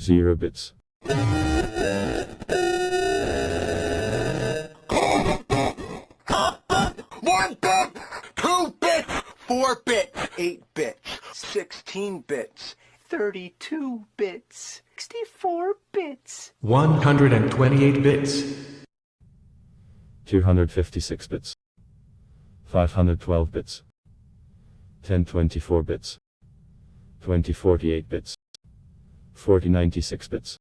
0 bits. One bit, two bits, four bits, eight bits, sixteen bits, thirty-two bits, sixty-four bits. 128 bits, 256 bits. 512 bits. 1024 bits. 2048 bits. 4096 bits.